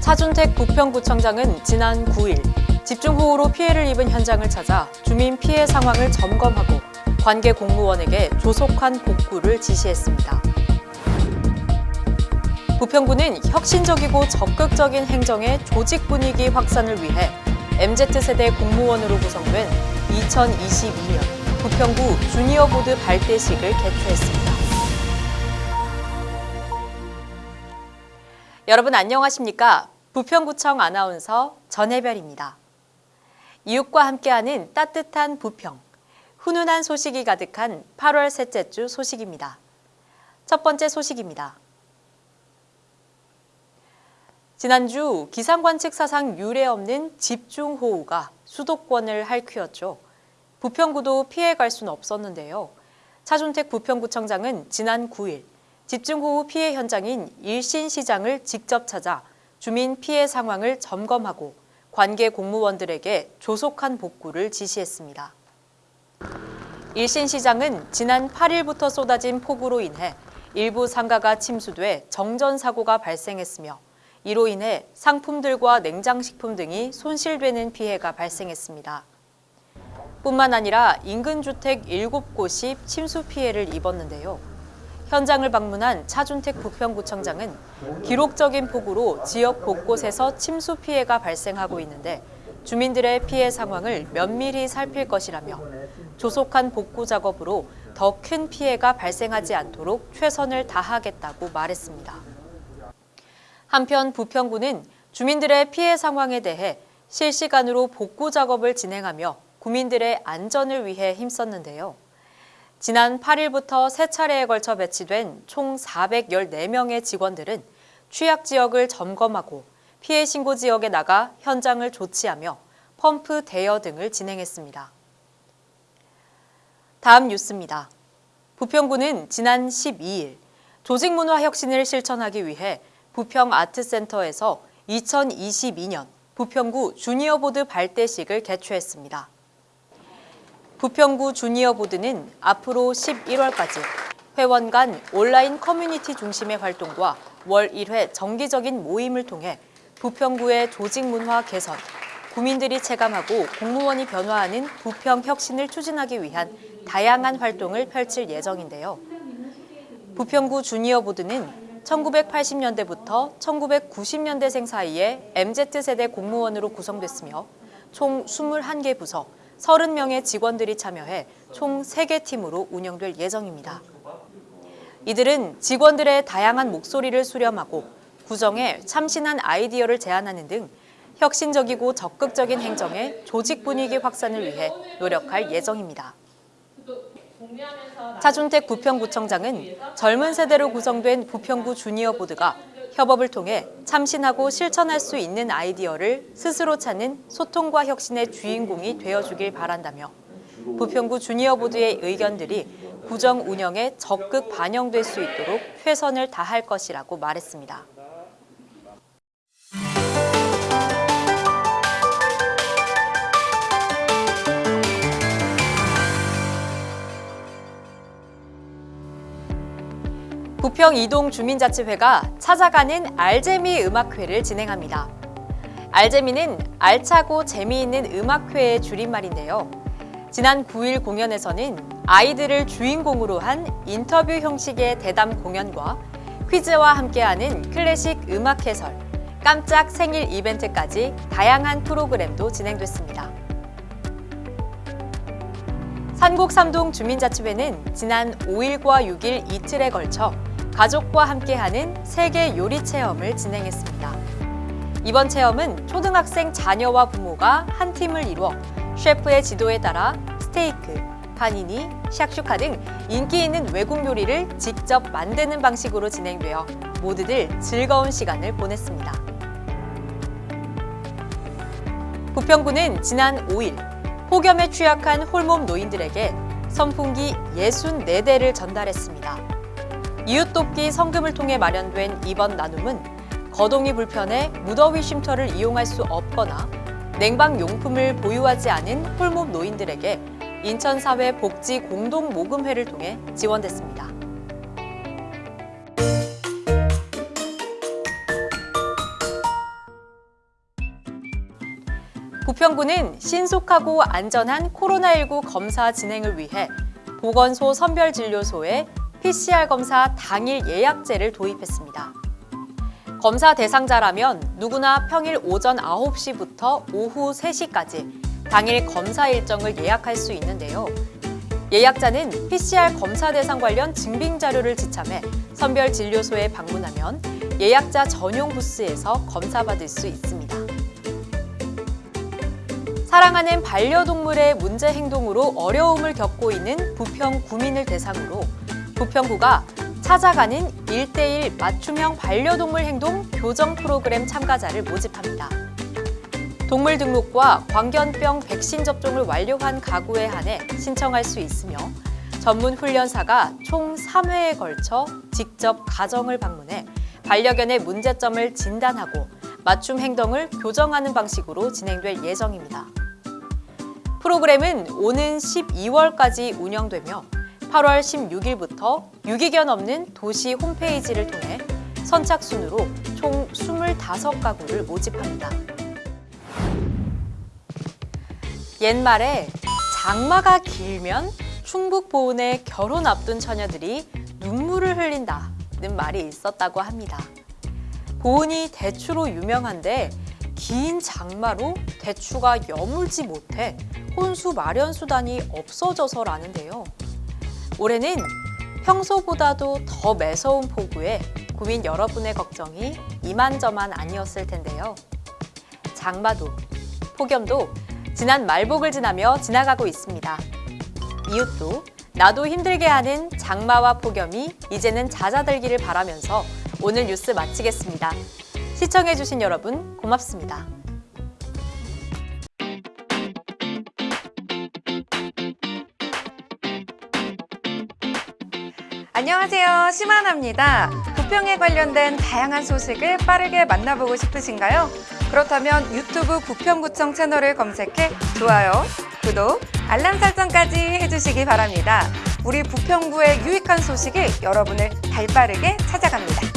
차준택 부평구청장은 지난 9일 집중호우로 피해를 입은 현장을 찾아 주민 피해 상황을 점검하고 관계 공무원에게 조속한 복구를 지시했습니다. 부평구는 혁신적이고 적극적인 행정의 조직 분위기 확산을 위해 MZ세대 공무원으로 구성된 2022년 부평구 주니어 보드 발대식을 개최했습니다. 여러분 안녕하십니까? 부평구청 아나운서 전혜별입니다. 이웃과 함께하는 따뜻한 부평, 훈훈한 소식이 가득한 8월 셋째 주 소식입니다. 첫 번째 소식입니다. 지난주 기상관측 사상 유례 없는 집중호우가 수도권을 핥히었죠. 부평구도 피해갈 수는 없었는데요. 차준택 부평구청장은 지난 9일 집중호우 피해 현장인 일신시장을 직접 찾아 주민 피해 상황을 점검하고 관계 공무원들에게 조속한 복구를 지시했습니다. 일신시장은 지난 8일부터 쏟아진 폭우로 인해 일부 상가가 침수돼 정전 사고가 발생했으며 이로 인해 상품들과 냉장식품 등이 손실되는 피해가 발생했습니다. 뿐만 아니라 인근 주택 7곳이 침수 피해를 입었는데요. 현장을 방문한 차준택 부평구청장은 기록적인 폭우로 지역 곳곳에서 침수 피해가 발생하고 있는데 주민들의 피해 상황을 면밀히 살필 것이라며 조속한 복구 작업으로 더 큰 피해가 발생하지 않도록 최선을 다하겠다고 말했습니다. 한편 부평구는 주민들의 피해 상황에 대해 실시간으로 복구 작업을 진행하며 구민들의 안전을 위해 힘썼는데요. 지난 8일부터 세 차례에 걸쳐 배치된 총 414명의 직원들은 취약 지역을 점검하고 피해 신고 지역에 나가 현장을 조치하며 펌프 대여 등을 진행했습니다. 다음 뉴스입니다. 부평구는 지난 12일 조직문화 혁신을 실천하기 위해 부평 아트센터에서 2022년 부평구 주니어보드 발대식을 개최했습니다. 부평구 주니어보드는 앞으로 11월까지 회원 간 온라인 커뮤니티 중심의 활동과 월 1회 정기적인 모임을 통해 부평구의 조직 문화 개선, 구민들이 체감하고 공무원이 변화하는 부평 혁신을 추진하기 위한 다양한 활동을 펼칠 예정인데요. 부평구 주니어보드는 1980년대부터 1990년대생 사이에 MZ세대 공무원으로 구성됐으며 총 21개 부서, 30명의 직원들이 참여해 총 3개 팀으로 운영될 예정입니다. 이들은 직원들의 다양한 목소리를 수렴하고 구성에 참신한 아이디어를 제안하는 등 혁신적이고 적극적인 행정의 조직 분위기 확산을 위해 노력할 예정입니다. 차준택 부평구청장은 젊은 세대로 구성된 부평구 주니어 보드가 협업을 통해 참신하고 실천할 수 있는 아이디어를 스스로 찾는 소통과 혁신의 주인공이 되어주길 바란다며 부평구 주니어 보드의 의견들이 구정 운영에 적극 반영될 수 있도록 최선을 다할 것이라고 말했습니다. 부평 이동 주민자치회가 찾아가는 알재미 음악회를 진행합니다. 알재미는 알차고 재미있는 음악회의 줄임말인데요. 지난 9일 공연에서는 아이들을 주인공으로 한 인터뷰 형식의 대담 공연과 퀴즈와 함께하는 클래식 음악 해설, 깜짝 생일 이벤트까지 다양한 프로그램도 진행됐습니다. 산곡 삼동 주민자치회는 지난 5일과 6일 이틀에 걸쳐 가족과 함께하는 세계 요리 체험을 진행했습니다. 이번 체험은 초등학생 자녀와 부모가 한 팀을 이루어 셰프의 지도에 따라 스테이크, 파니니, 샥슈카 등 인기 있는 외국 요리를 직접 만드는 방식으로 진행되어 모두들 즐거운 시간을 보냈습니다. 부평구는 지난 5일 폭염에 취약한 홀몸 노인들에게 선풍기 64대를 전달했습니다. 이웃돕기 성금을 통해 마련된 이번 나눔은 거동이 불편해 무더위 쉼터를 이용할 수 없거나 냉방 용품을 보유하지 않은 홀몸 노인들에게 인천사회 복지 공동 모금회를 통해 지원됐습니다. 부평구는 신속하고 안전한 코로나19 검사 진행을 위해 보건소 선별진료소에 PCR 검사 당일 예약제를 도입했습니다. 검사 대상자라면 누구나 평일 오전 9시부터 오후 3시까지 당일 검사 일정을 예약할 수 있는데요. 예약자는 PCR 검사 대상 관련 증빙 자료를 지참해 선별 진료소에 방문하면 예약자 전용 부스에서 검사받을 수 있습니다. 사랑하는 반려동물의 문제 행동으로 어려움을 겪고 있는 부평 구민을 대상으로 부평구가 찾아가는 1대1 맞춤형 반려동물 행동 교정 프로그램 참가자를 모집합니다. 동물 등록과 광견병 백신 접종을 완료한 가구에 한해 신청할 수 있으며 전문 훈련사가 총 3회에 걸쳐 직접 가정을 방문해 반려견의 문제점을 진단하고 맞춤 행동을 교정하는 방식으로 진행될 예정입니다. 프로그램은 오는 12월까지 운영되며 8월 16일부터 유기견 없는 도시 홈페이지를 통해 선착순으로 총 25가구를 모집합니다. 옛말에 장마가 길면 충북 보은의 결혼 앞둔 처녀들이 눈물을 흘린다는 말이 있었다고 합니다. 보은이 대추로 유명한데 긴 장마로 대추가 여물지 못해 혼수 마련 수단이 없어져서라는데요. 올해는 평소보다도 더 매서운 폭우에 구민 여러분의 걱정이 이만저만 아니었을 텐데요. 장마도 폭염도 지난 말복을 지나며 지나가고 있습니다. 이웃도 나도 힘들게 하는 장마와 폭염이 이제는 잦아들기를 바라면서 오늘 뉴스 마치겠습니다. 시청해주신 여러분 고맙습니다. 안녕하세요. 심하나입니다. 부평에 관련된 다양한 소식을 빠르게 만나보고 싶으신가요? 그렇다면 유튜브 부평구청 채널을 검색해 좋아요, 구독, 알람 설정까지 해주시기 바랍니다. 우리 부평구의 유익한 소식이 여러분을 발빠르게 찾아갑니다.